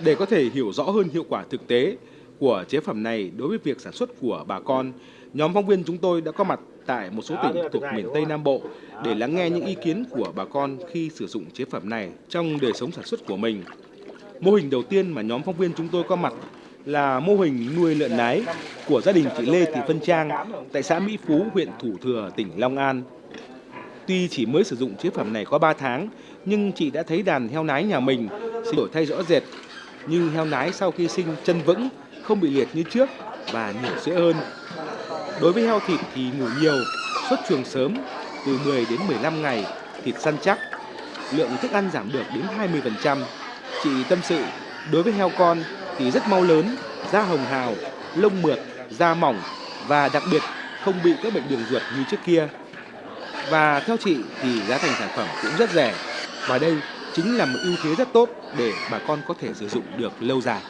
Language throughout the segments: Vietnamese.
Để có thể hiểu rõ hơn hiệu quả thực tế của chế phẩm này đối với việc sản xuất của bà con, nhóm phóng viên chúng tôi đã có mặt tại một số tỉnh thuộc miền Tây Nam Bộ để lắng nghe những ý kiến của bà con khi sử dụng chế phẩm này trong đời sống sản xuất của mình. Mô hình đầu tiên mà nhóm phóng viên chúng tôi có mặt là mô hình nuôi lợn nái của gia đình chị Lê Thị Vân Trang tại xã Mỹ Phú, huyện Thủ Thừa, tỉnh Long An. Tuy chỉ mới sử dụng chế phẩm này có 3 tháng, nhưng chị đã thấy đàn heo nái nhà mình đổi thay rõ rệt như heo nái sau khi sinh chân vững, không bị liệt như trước và nhiều sữa hơn. Đối với heo thịt thì ngủ nhiều, xuất chuồng sớm, từ 10 đến 15 ngày, thịt săn chắc, lượng thức ăn giảm được đến 20%. Chị tâm sự, đối với heo con thì rất mau lớn, da hồng hào, lông mượt, da mỏng và đặc biệt không bị các bệnh đường ruột như trước kia. Và theo chị thì giá thành sản phẩm cũng rất rẻ và đây chính là một ưu thế rất tốt để bà con có thể sử dụng được lâu dài.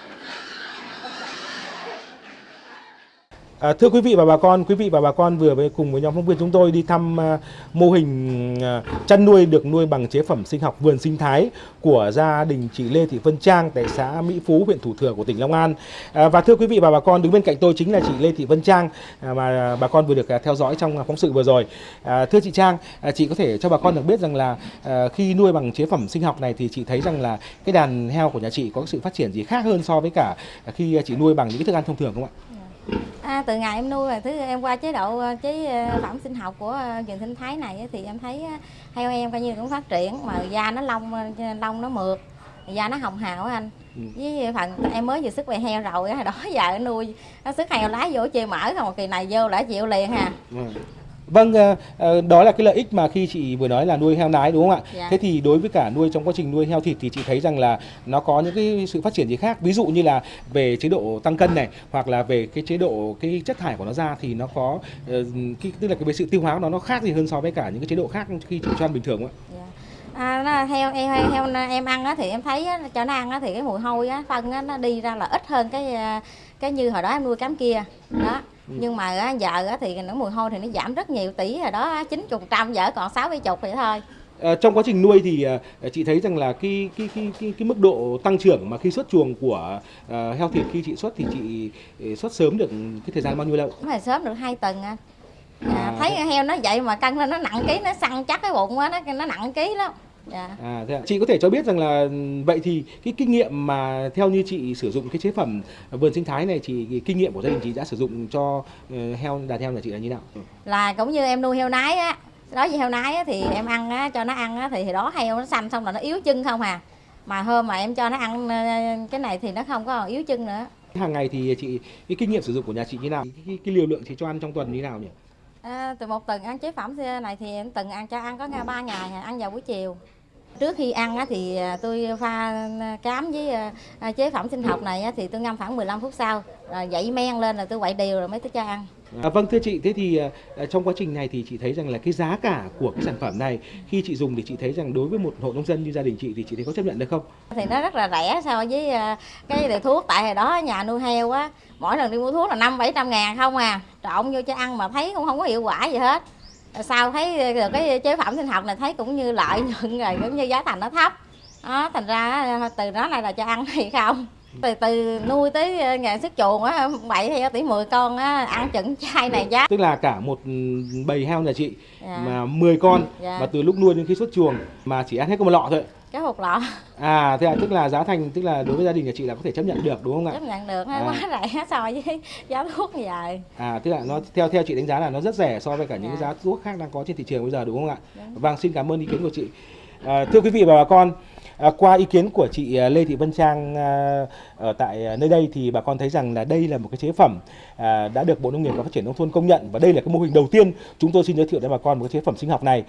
À, thưa quý vị và bà con, quý vị và bà con vừa với cùng với nhóm phóng viên chúng tôi đi thăm à, mô hình à, chăn nuôi được nuôi bằng chế phẩm sinh học vườn sinh thái của gia đình chị Lê Thị Vân Trang tại xã Mỹ Phú, huyện Thủ Thừa của tỉnh Long An. À, và thưa quý vị và bà con, đứng bên cạnh tôi chính là chị Lê Thị Vân Trang à, mà bà con vừa được à, theo dõi trong phóng sự vừa rồi. À, thưa chị Trang, à, chị có thể cho bà con được biết rằng là à, khi nuôi bằng chế phẩm sinh học này thì chị thấy rằng là cái đàn heo của nhà chị có sự phát triển gì khác hơn so với cả khi chị nuôi bằng những cái thức ăn thông thường không ạ? Dạ. À, từ ngày em nuôi thứ em qua chế độ ờ, chế ờ, phẩm sinh học của vườn sinh thái này thì em thấy heo em coi như cũng phát triển mà da nó lông lông nó mượt da nó hồng hào anh ừ. với phần em mới vừa sức về heo rồi đó giờ nuôi nó sức heo lái vô chê mở không kỳ này vô đã chịu liền ha ừ. Vâng, ờ, ờ, đó là cái lợi ích mà khi chị vừa nói là nuôi heo nái đúng không ạ? Dạ. Thế thì đối với cả nuôi trong quá trình nuôi heo thịt thì chị thấy rằng là nó có những cái sự phát triển gì khác? Ví dụ như là về chế độ tăng cân này hoặc là về cái chế độ cái chất thải của nó ra thì nó có ờ, cái tức là cái về sự tiêu hóa của nó nó khác gì hơn so với cả những cái chế độ khác khi chị cho ăn bình thường không ạ? Dạ. À, nó, heo, heo, heo, em ăn á, thì em thấy á, cho nó ăn á, thì cái mùi hôi á, phân á, nó đi ra là ít hơn cái cái như hồi đó em nuôi cám kia đó. Nhưng mà giờ thì nó mùi hôi thì nó giảm rất nhiều tỷ rồi đó chín chục trăm giờ còn sáu bảy chục vậy thôi À, trong quá trình nuôi thì à, chị thấy rằng là cái cái cái cái, cái mức độ tăng trưởng mà khi xuất chuồng của à, heo thịt khi chị xuất thì chị ờ, xuất sớm được cái thời gian bao nhiêu lâu? Phải sớm được hai tuần anh. À, à, thấy heo nó vậy mà cân lên nó nặng ký nó săn chắc cái bụng á nó nó nặng ký lắm. Dạ. À, thế à. Chị có thể cho biết rằng là vậy thì cái kinh nghiệm mà theo như chị sử dụng cái chế phẩm vườn sinh thái này chị cái kinh nghiệm của gia đình chị đã sử dụng cho uh, heo đàn heo nhà chị là như nào? Là cũng như em nuôi heo nái á, đó với heo nái á, thì em ăn á, cho nó ăn á, thì, thì đó heo nó xanh xong là nó yếu chân không à. Mà hôm mà em cho nó ăn ờ, cái này thì nó không có yếu chân nữa. Hàng ngày thì chị cái kinh nghiệm sử dụng của nhà chị như nào? Cái, cái liều lượng chị cho ăn trong tuần như nào nhỉ? À, từ một tuần ăn chế phẩm này thì em từng ăn cho ăn có ba ngày ăn vào buổi chiều Trước khi ăn thì à, tôi pha à, cám với à, chế phẩm sinh học này thì tôi ngâm khoảng 15 phút sau, rồi dậy men lên là tôi quậy đều rồi mới tới cho ăn. À, vâng thưa chị, thế thì à, à, trong quá trình này thì chị thấy rằng là cái giá cả của cái sản phẩm này khi chị dùng thì chị thấy rằng đối với một hộ nông dân như gia đình chị thì chị thấy có chấp nhận được không? Thì nó rất là rẻ so với à, cái loại thuốc. Tại hồi đó nhà nuôi heo á, mỗi lần đi mua thuốc là năm bảy trăm ngàn không à, trộn vô cho ăn mà thấy cũng không có hiệu quả gì hết. Sau thấy à, được cái chế phẩm sinh học này thấy cũng như lợi nhuận rồi cũng như giá thành nó thấp. Đó thành ra từ đó này là cho ăn hay không? Từ từ nuôi tới ngày sức chuồng á bảy theo tỷ 10 con á ăn chừng chai này giá tức là cả một bầy heo nhà chị dạ. mà 10 con dạ. mà từ lúc nuôi đến khi xuất chuồng mà chỉ ăn hết có một lọ thôi cái hộp lọ à thế à tức là giá thành tức là đối với gia đình nhà chị là có thể chấp nhận được đúng không ạ chấp nhận được à. quá rẻ so với giá thuốc như vậy à tức là nó theo theo chị đánh giá là nó rất rẻ so với cả những dạ. giá thuốc khác đang có trên thị trường bây giờ đúng không ạ đúng. vâng xin cảm ơn ý kiến của chị à, thưa quý vị và bà con À, qua ý kiến của chị à, Lê Thị Vân Trang à, ở tại à, nơi đây thì bà con thấy rằng là đây là một cái chế phẩm à, đã được Bộ Nông nghiệp và Phát triển nông thôn công nhận và đây là cái mô hình đầu tiên chúng tôi xin giới thiệu đến bà con một cái chế phẩm sinh học này.